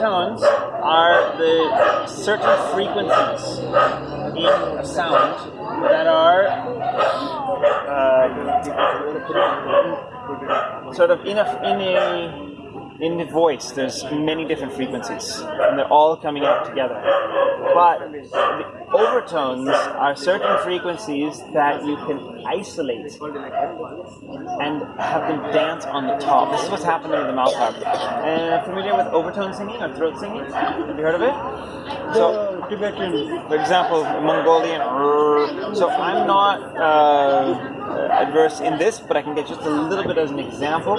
overtones are the certain frequencies in a sound that are uh, sort of in a, in a in the voice, there's many different frequencies, and they're all coming out together. But the overtones are certain frequencies that you can isolate and have them dance on the top. This is what's happening with the mouth harp. Uh, familiar with overtone singing or throat singing? Have you heard of it? So, Tibetan, for example, Mongolian. So I'm not uh, adverse in this, but I can get just a little bit as an example.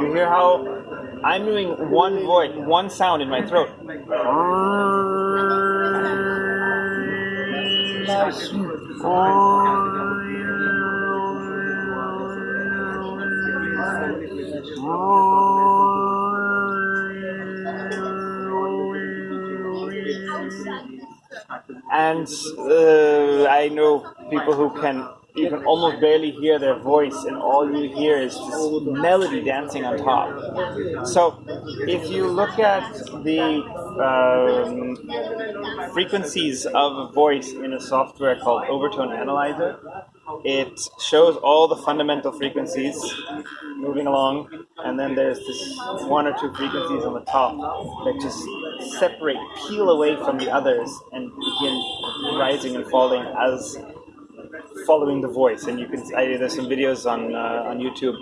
You hear how I'm doing one voice, one sound in my throat. And uh, I know people who can you can almost barely hear their voice, and all you hear is this melody dancing on top. So, if you look at the um, frequencies of a voice in a software called Overtone Analyzer, it shows all the fundamental frequencies moving along, and then there's this one or two frequencies on the top that just separate, peel away from the others, and begin rising and falling as following the voice. And you can I, there's some videos on uh, on YouTube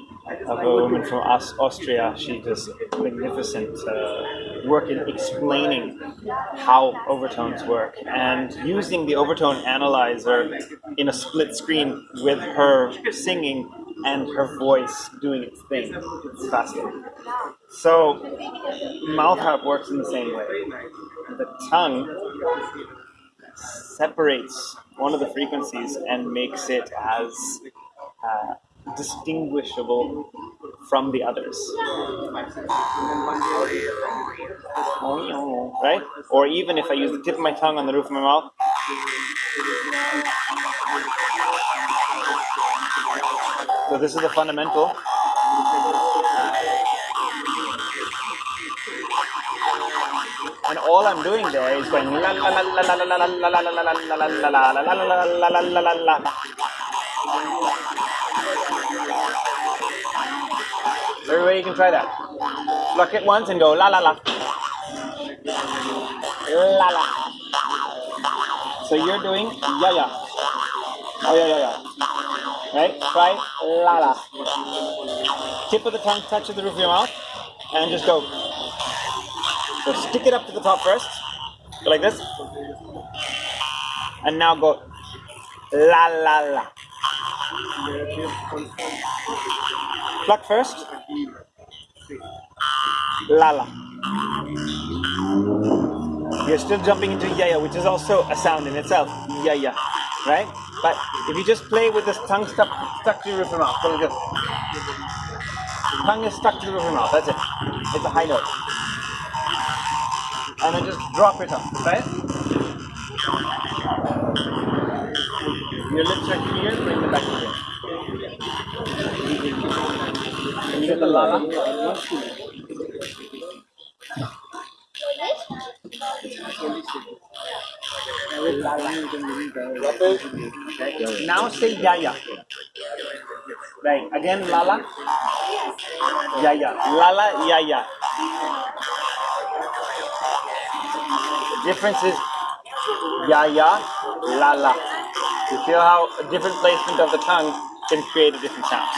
of a woman from Aus- Austria. She does magnificent uh, work in explaining how overtones work and using the overtone analyzer in a split screen with her singing and her voice doing its thing. It's fascinating. So, mouth harp works in the same way. The tongue separates one of the frequencies and makes it as uh, distinguishable from the others. Right? Or even if I use the tip of my tongue on the roof of my mouth. So this is the fundamental. And all I'm doing there is going la la la la la la la la la la la la la la la la la la Everybody can try that. Look it once and go la la la. La la. So you're doing ya ya. Oh yeah yeah yeah. Right? Try la la. Tip of the tongue touches the roof of your mouth and just go. So stick it up to the top first. Go like this. And now go la la la. Pluck first. La la. You're still jumping into yaya, which is also a sound in itself. Yaya. Right? But if you just play with this tongue stuck, stuck to your roof of your mouth, go like this. Tongue is stuck to the roof of your mouth. That's it. It's a high note and then just drop it up, right? Your lips are clear, bring them back. Can you get the lala? Now say yaya. Right, again lala. Yaya. Lala, yaya. Difference is ya ya, la la. You feel how a different placement of the tongue can create a different sound.